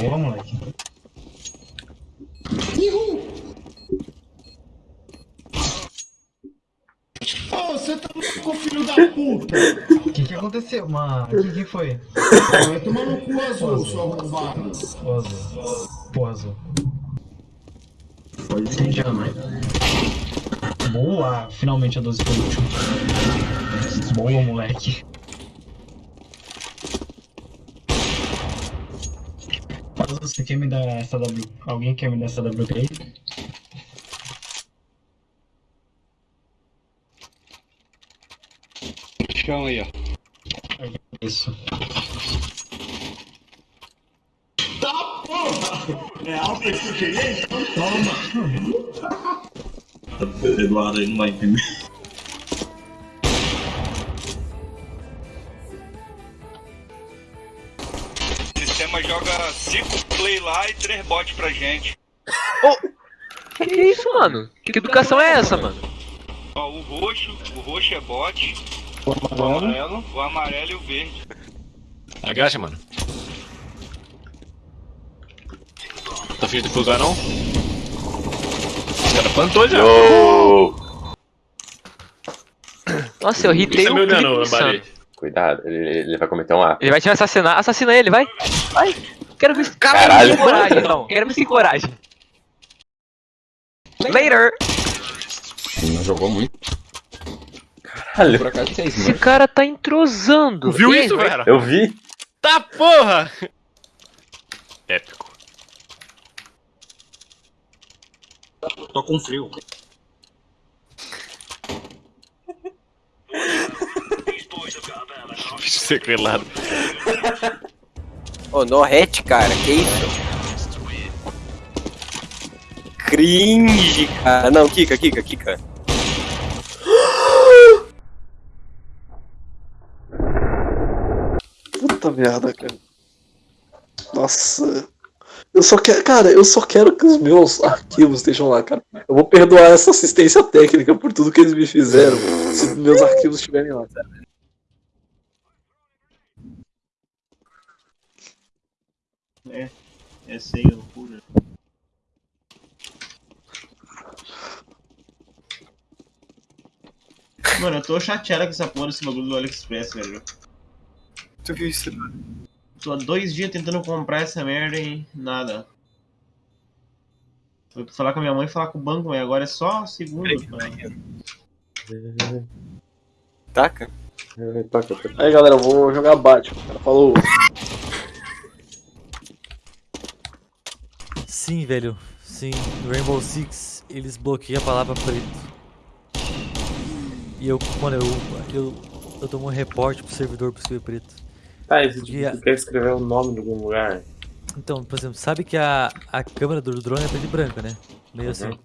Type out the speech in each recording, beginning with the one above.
Boa, moleque. Ô, você tá louco, filho da puta! O que que aconteceu, mano? O que que foi? Vai tomar no cu azul, seu arrombado. O azul. Pô, azul. Pode ser já, mãe. Boa! Finalmente a 12 foi útil. Boa, moleque. Você quer me dar essa W? Alguém quer me dar essa W aí? Chão aí, ó. Isso. Tá porra! É alta que tu queria? Então toma! Eduardo aí não vai entender. O sistema joga 5 play lá e 3 bot pra gente. Que isso, mano? Que educação é essa, mano? Ó, o roxo, o roxo é bot. O amarelo. O amarelo e o verde. Agacha, mano. Tá afim de fugar, não? Os caras plantou já. Nossa, eu que você o clipe insano. Cuidado, ele, ele vai cometer um ato. Ele vai te assassinar. Assassina ele, vai. Vai. Quero ver se Caralho. sem coragem, então. Quero ver sem coragem. Later. Não jogou muito. Caralho. Por acaso é Esse cara tá entrosando. Tu viu isso, velho? Eu vi. Tá porra! Épico. Tô com frio. Sequelado. Ô, no hat, cara, que isso? Cringe, cara. Não, Kika, Kika, Kika. Puta merda, cara. Nossa. Eu só quero, cara, eu só quero que os meus arquivos estejam lá, cara. Eu vou perdoar essa assistência técnica por tudo que eles me fizeram, se meus arquivos estiverem lá. Essa aí é loucura. Mano, eu tô chateado com essa porra desse bagulho do AliExpress, velho. Tu viu isso? Tô há dois dias tentando comprar essa merda e nada. Foi falar com a minha mãe e falar com o banco, mas agora é só segundo. mano. Taca? Aí galera, eu vou jogar Batman, cara. Falou. Sim, velho. Sim, no Rainbow Six eles bloqueiam a palavra preto. E eu, mano, eu, eu, eu dou um reporte pro servidor pro escrever preto. Tá, e E a- tu quer escrever o nome de algum lugar? Então, por exemplo, sabe que a, a câmera do drone é preta e branca, né? Meio assim.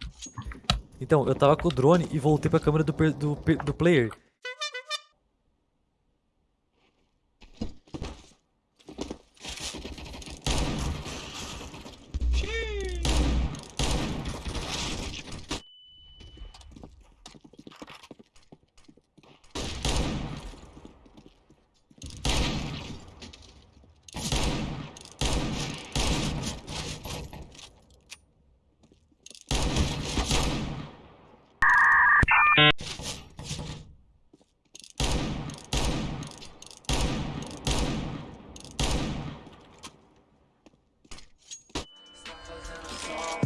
Então, eu tava com o drone e voltei pra câmera do, do, do player. song.